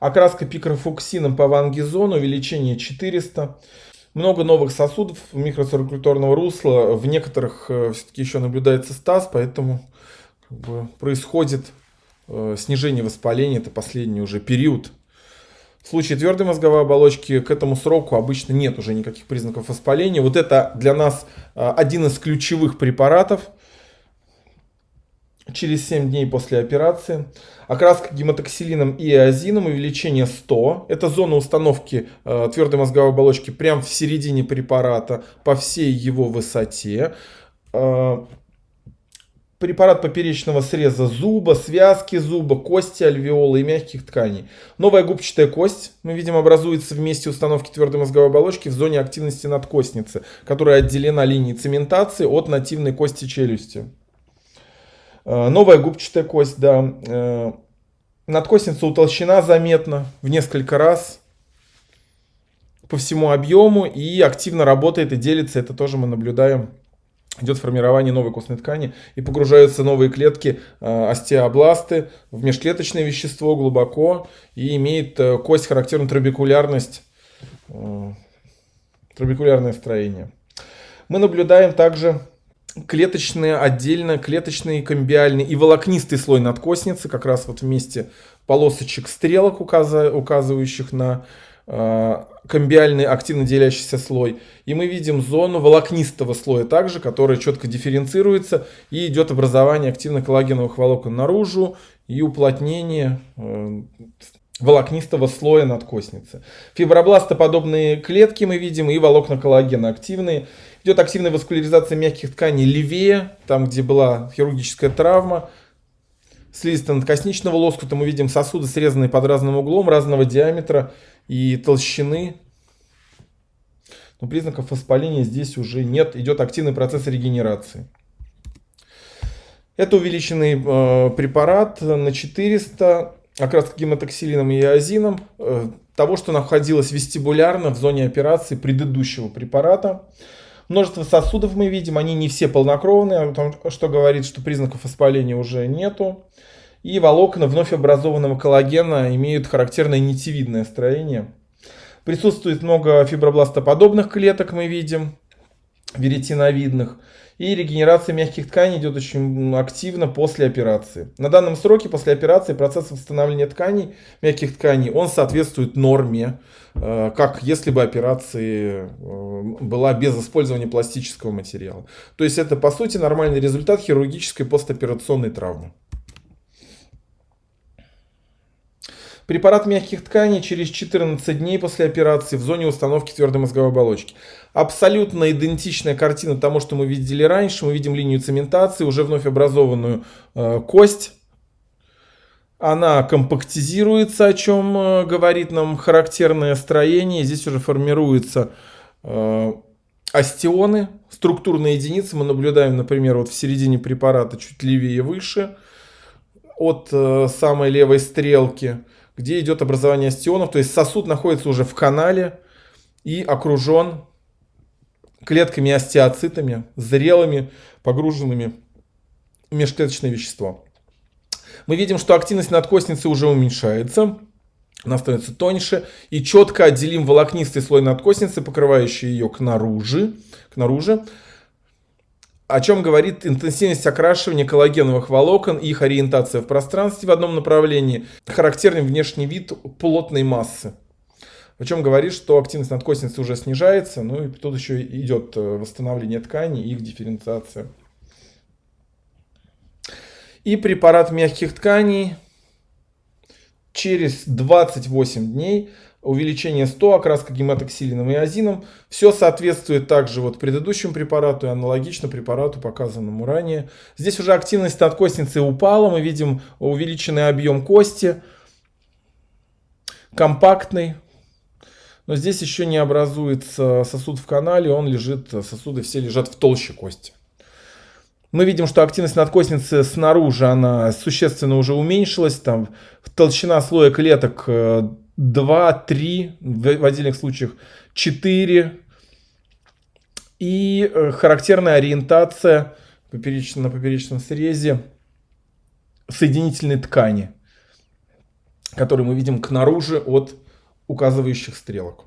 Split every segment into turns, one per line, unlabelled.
Окраска пикрофуксином по вангизону, увеличение 400. Много новых сосудов микроциркуляторного русла. В некоторых э, все-таки еще наблюдается стаз, поэтому как бы, происходит э, снижение воспаления. Это последний уже период. В случае твердой мозговой оболочки к этому сроку обычно нет уже никаких признаков воспаления. Вот это для нас э, один из ключевых препаратов – через 7 дней после операции. Окраска гематоксилином и эозином, увеличение 100. Это зона установки э, твердой мозговой оболочки прямо в середине препарата по всей его высоте. Э, препарат поперечного среза зуба, связки зуба, кости альвеолы и мягких тканей. Новая губчатая кость, мы видим, образуется в месте установки твердой мозговой оболочки в зоне активности надкостницы, которая отделена линией цементации от нативной кости челюсти. Э, новая губчатая кость, да. Э, надкостница утолщена заметно в несколько раз по всему объему и активно работает и делится. Это тоже мы наблюдаем. Идет формирование новой костной ткани и погружаются новые клетки э, остеобласты в межклеточное вещество глубоко и имеет кость характерную трабекулярность, трабекулярное строение. Мы наблюдаем также клеточные отдельно, клеточный, комбиальный и волокнистый слой надкосницы, как раз вот вместе полосочек стрелок, указывающих на э, комбиальный активно делящийся слой. И мы видим зону волокнистого слоя также, которая четко дифференцируется и идет образование активно коллагеновых волокон наружу и уплотнение э, волокнистого слоя надкосницы. Фибробластоподобные клетки мы видим и волокна коллагена активные. Идет активная васкуляризация мягких тканей левее, там где была хирургическая травма. Слизисто-надкосничного лоскута мы видим сосуды, срезанные под разным углом, разного диаметра и толщины. Но признаков воспаления здесь уже нет. Идет активный процесс регенерации. Это увеличенный э, препарат на 400 окраска гематоксилином и иозином, э, того, что находилось вестибулярно в зоне операции предыдущего препарата. Множество сосудов мы видим, они не все полнокровные, что говорит, что признаков воспаления уже нету. И волокна вновь образованного коллагена имеют характерное нитевидное строение. Присутствует много фибробластоподобных клеток, мы видим, веретиновидных. И регенерация мягких тканей идет очень активно после операции. На данном сроке после операции процесс восстановления тканей, мягких тканей, он соответствует норме, э, как если бы операция э, была без использования пластического материала. То есть это по сути нормальный результат хирургической постоперационной травмы. Препарат мягких тканей через 14 дней после операции в зоне установки твердой мозговой оболочки. Абсолютно идентичная картина тому, что мы видели раньше. Мы видим линию цементации, уже вновь образованную э, кость. Она компактизируется, о чем э, говорит нам характерное строение. Здесь уже формируются э, остеоны, структурные единицы. Мы наблюдаем, например, вот в середине препарата чуть левее выше от э, самой левой стрелки где идет образование остеонов. То есть сосуд находится уже в канале и окружен клетками остеоцитами, зрелыми, погруженными в межклеточное вещество. Мы видим, что активность надкостницы уже уменьшается. Она становится тоньше. И четко отделим волокнистый слой надкостницы, покрывающий ее к наружу, к наружу о чем говорит интенсивность окрашивания коллагеновых волокон и их ориентация в пространстве в одном направлении, характерный внешний вид плотной массы. О чем говорит, что активность надкостницы уже снижается, ну и тут еще идет э, восстановление тканей и их дифференциация. И препарат мягких тканей через 28 дней увеличение 100, окраска гематоксилином и азином. Все соответствует также вот предыдущему препарату и аналогично препарату, показанному ранее. Здесь уже активность надкостницы упала, мы видим увеличенный объем кости, компактный. Но здесь еще не образуется сосуд в канале, он лежит, сосуды все лежат в толще кости. Мы видим, что активность надкостницы снаружи, она существенно уже уменьшилась. Там толщина слоя клеток э, 2, 3, в отдельных случаях 4. И э, характерная ориентация на поперечном срезе соединительной ткани. который мы видим к наружу от указывающих стрелок.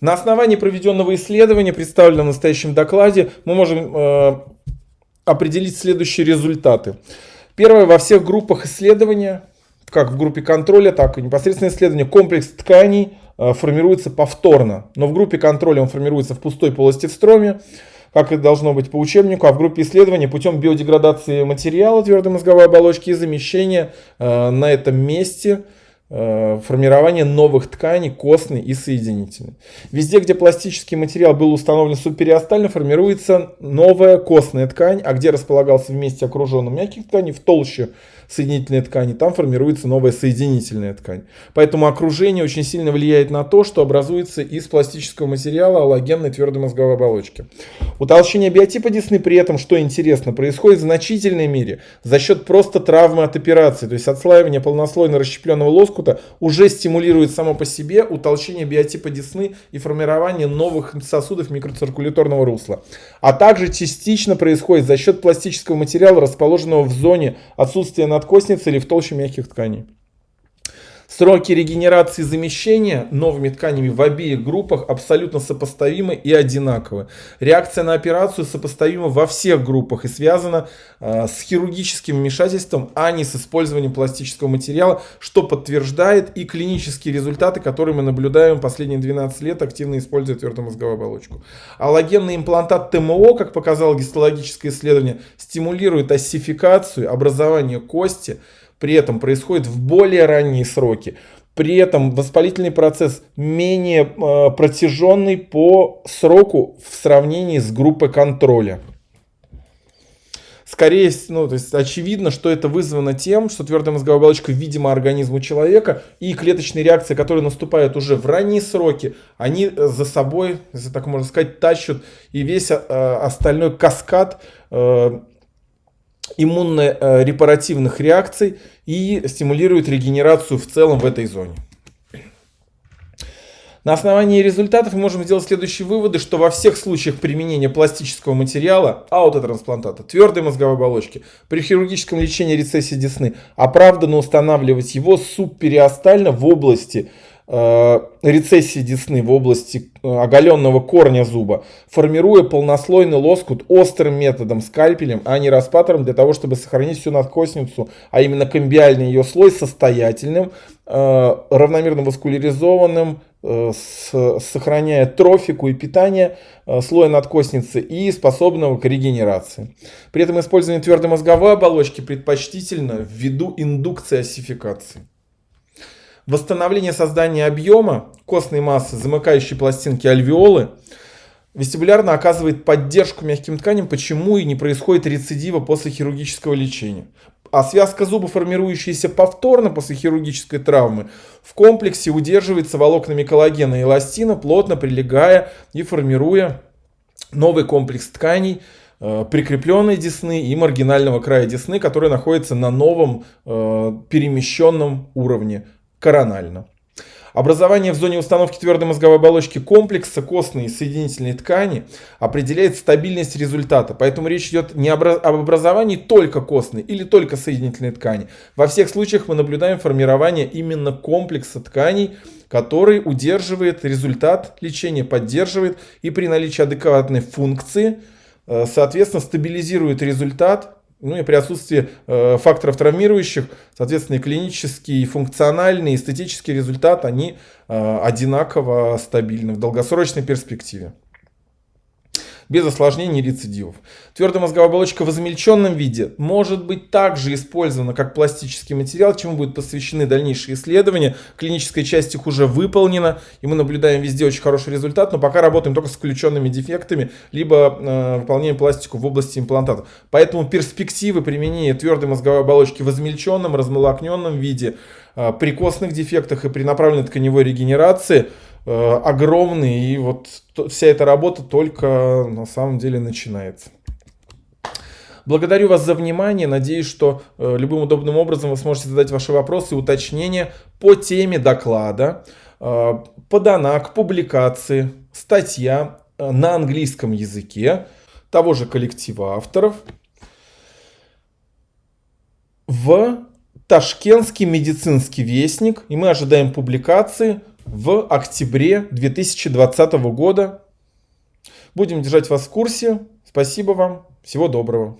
На основании проведенного исследования, представленного в настоящем докладе, мы можем э, определить следующие результаты. Первое, во всех группах исследования, как в группе контроля, так и непосредственно исследования, комплекс тканей э, формируется повторно. Но в группе контроля он формируется в пустой полости в строме, как это должно быть по учебнику, а в группе исследования путем биодеградации материала твердой мозговой оболочки и замещения э, на этом месте Э, формирование новых тканей костной и соединительной. Везде, где пластический материал был установлен субпериостально, формируется новая костная ткань, а где располагался вместе окруженным мягких тканей, в толще соединительной ткани, там формируется новая соединительная ткань. Поэтому окружение очень сильно влияет на то, что образуется из пластического материала аллогенной твердой мозговой оболочки. Утолщение биотипа десны при этом, что интересно, происходит в значительной мере за счет просто травмы от операции. То есть отслаивание полнослойно расщепленного лоскута уже стимулирует само по себе утолщение биотипа десны и формирование новых сосудов микроциркуляторного русла. А также частично происходит за счет пластического материала, расположенного в зоне отсутствия надкостницы или в толще мягких тканей. Сроки регенерации замещения новыми тканями в обеих группах абсолютно сопоставимы и одинаковы. Реакция на операцию сопоставима во всех группах и связана э, с хирургическим вмешательством, а не с использованием пластического материала, что подтверждает и клинические результаты, которые мы наблюдаем последние 12 лет, активно используя твердомозговую оболочку. Аллогенный имплантат ТМО, как показало гистологическое исследование, стимулирует оссификацию, образование кости, при этом происходит в более ранние сроки. При этом воспалительный процесс менее э, протяженный по сроку в сравнении с группой контроля. Скорее, ну, то есть очевидно, что это вызвано тем, что твердая мозговая оболочка видима организму человека, и клеточные реакции, которые наступают уже в ранние сроки, они за собой, если так можно сказать, тащат и весь э, остальной каскад э, иммунно-репаративных реакций и стимулирует регенерацию в целом в этой зоне. На основании результатов мы можем сделать следующие выводы, что во всех случаях применения пластического материала, аутотрансплантата, твердой мозговой оболочки, при хирургическом лечении рецессии десны оправданно устанавливать его субпериостально в области рецессии десны в области э, оголенного корня зуба, формируя полнослойный лоскут острым методом скальпелем, а не распатором, для того, чтобы сохранить всю надкостницу, а именно комбиальный ее слой состоятельным, э, равномерно васкуляризованным, сохраняя трофику и питание слоя надкостницы и способного к регенерации. При этом использование твердой мозговой оболочки предпочтительно ввиду индукции осификации. Восстановление создания объема костной массы, замыкающей пластинки альвеолы, вестибулярно оказывает поддержку мягким тканям, почему и не происходит рецидива после хирургического лечения. А связка зуба, формирующаяся повторно после хирургической травмы, в комплексе удерживается волокнами коллагена и эластина, плотно прилегая и формируя новый комплекс тканей, э, прикрепленной десны и маргинального края десны, который находится на новом э, перемещенном уровне коронально. Образование в зоне установки твердой мозговой оболочки комплекса костной и соединительной ткани определяет стабильность результата. Поэтому речь идет не об образовании только костной или только соединительной ткани. Во всех случаях мы наблюдаем формирование именно комплекса тканей, который удерживает результат лечения, поддерживает и при наличии адекватной функции, э, соответственно, стабилизирует результат ну и при отсутствии э, факторов травмирующих, соответственно, и клинический, и функциональный, и эстетический результат, они э, одинаково стабильны в долгосрочной перспективе без осложнений и рецидивов. Твердая мозговая оболочка в измельченном виде может быть также использована как пластический материал, чему будут посвящены дальнейшие исследования. Клиническая часть их уже выполнена, и мы наблюдаем везде очень хороший результат, но пока работаем только с включенными дефектами, либо э, выполняем пластику в области имплантата. Поэтому перспективы применения твердой мозговой оболочки в измельченном, размолокненном виде, э, при костных дефектах и при направленной тканевой регенерации – огромный, и вот вся эта работа только на самом деле начинается. Благодарю вас за внимание. Надеюсь, что э, любым удобным образом вы сможете задать ваши вопросы и уточнения по теме доклада, э, подана публикации, статья на английском языке того же коллектива авторов в Ташкентский медицинский вестник. И мы ожидаем публикации в октябре 2020 года. Будем держать вас в курсе. Спасибо вам. Всего доброго.